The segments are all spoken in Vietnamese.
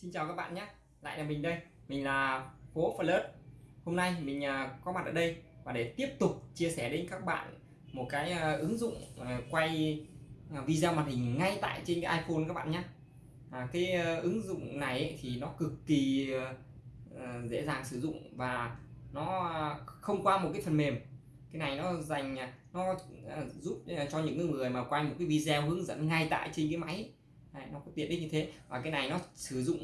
Xin chào các bạn nhé. Lại là mình đây. Mình là Phố Flirt Hôm nay mình à, có mặt ở đây Và để tiếp tục chia sẻ đến các bạn Một cái à, ứng dụng à, quay video màn hình ngay tại trên cái iPhone các bạn nhé. À, Cái ứng dụng này thì nó cực kỳ dễ dàng sử dụng Và nó không qua một cái phần mềm. Cái này nó dành nó giúp cho những người mà quay một cái video hướng dẫn ngay tại trên cái máy Đấy, nó có tiện ích như thế. Và cái này nó sử dụng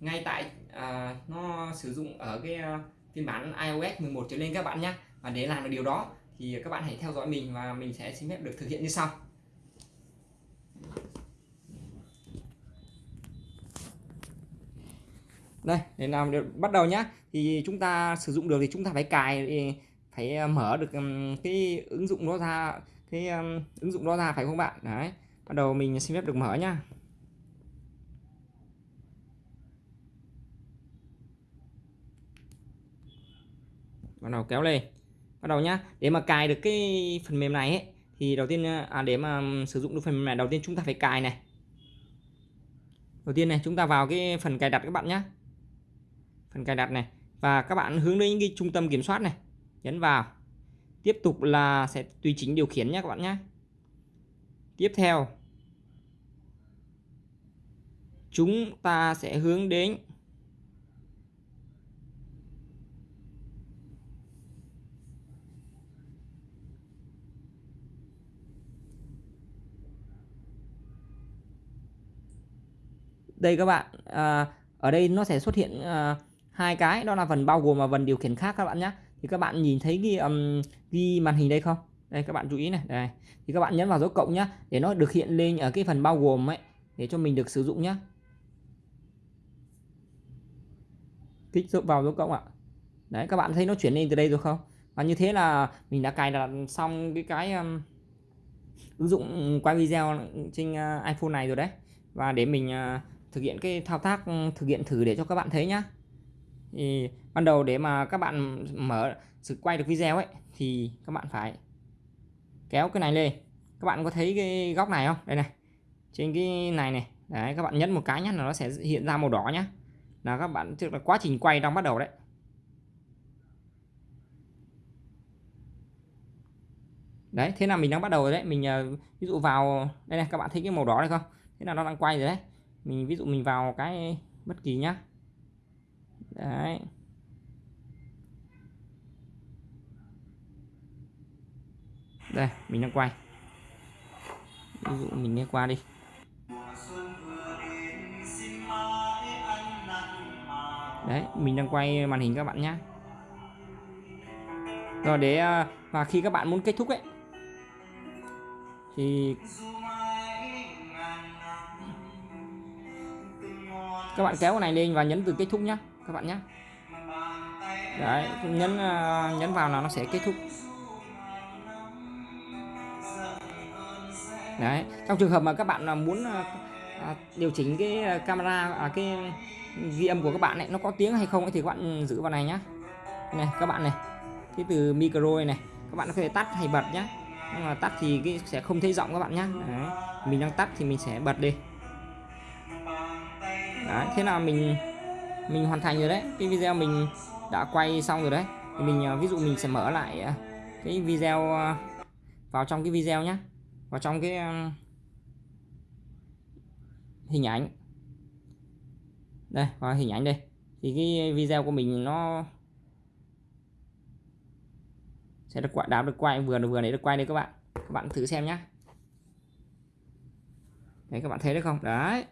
ngay tại à, nó sử dụng ở cái uh, phiên bản iOS 11 trở lên các bạn nhé và để làm được điều đó thì các bạn hãy theo dõi mình và mình sẽ xin phép được thực hiện như sau. Đây để làm được bắt đầu nhá. Thì chúng ta sử dụng được thì chúng ta phải cài phải à, mở được cái ứng dụng đó ra cái ứng dụng đó ra phải không bạn? Đấy bắt đầu mình xin phép được mở nhá. Bắt đầu kéo lên. Bắt đầu nhá. Để mà cài được cái phần mềm này ấy, thì đầu tiên à, để mà sử dụng được phần mềm này đầu tiên chúng ta phải cài này. Đầu tiên này chúng ta vào cái phần cài đặt các bạn nhé phần cài đặt này. Và các bạn hướng đến cái trung tâm kiểm soát này. Nhấn vào. Tiếp tục là sẽ tùy chỉnh điều khiển nhé các bạn nhé tiếp theo chúng ta sẽ hướng đến đây các bạn. À, ở đây nó sẽ xuất hiện à, hai cái đó là phần bao gồm và phần điều khiển khác các bạn nhé. Thì các bạn nhìn thấy ghi um, ghi màn hình đây không? Đây các bạn chú ý này đây. Thì các bạn nhấn vào dấu cộng nhá để nó được hiện lên ở cái phần bao gồm ấy để cho mình được sử dụng nhá kích vào dấu cộng ạ? Đấy các bạn thấy nó chuyển lên từ đây rồi không? Và như thế là mình đã cài đặt xong cái cái um, ứng dụng quay video trên uh, iPhone này rồi đấy. Và để mình uh, thực hiện cái thao tác um, thực hiện thử để cho các bạn thấy nhá. Thì ban đầu để mà các bạn mở sự quay được video ấy thì các bạn phải kéo cái này lên. Các bạn có thấy cái góc này không? Đây này trên cái này này. Đấy các bạn nhấn một cái nhá là nó sẽ hiện ra màu đỏ nhá là các bạn, tức là quá trình quay đang bắt đầu đấy. Đấy, thế là mình đang bắt đầu rồi đấy. Mình ờ, ví dụ vào, đây này, các bạn thấy cái màu đỏ này không? Thế là nó đang quay rồi đấy. Mình, ví dụ mình vào cái bất kỳ nhá. Đấy. Đây, mình đang quay. Ví dụ mình nghe qua đi. Đấy mình đang quay màn hình các bạn nhé rồi để và khi các bạn muốn kết thúc ấy thì các bạn kéo cái này lên và nhấn từ kết thúc nhá các bạn nhé đấy nhấn à, nhấn vào là nó sẽ kết thúc. Đấy trong trường hợp mà các bạn à, muốn à, điều chỉnh cái camera à, cái ghi âm của các bạn này nó có tiếng hay không thì các bạn giữ vào này nhá. Này các bạn này cái từ micro này, này các bạn có thể tắt hay bật nhá. Nhưng mà tắt thì cái sẽ không thấy giọng các bạn nhá. Đấy. mình đang tắt thì mình sẽ bật đi. Đấy, thế là mình mình hoàn thành rồi đấy. Cái video mình đã quay xong rồi đấy. Thì mình à, ví dụ mình sẽ mở lại à, cái video à, vào trong cái video nhé vào trong cái hình ảnh đây, vào hình ảnh đây. Thì cái video của mình nó sẽ được quạ đáp được quay, vừa được, vừa đấy được quay đây các bạn. Các bạn thử xem nhé đấy, các bạn thấy được không? Đấy.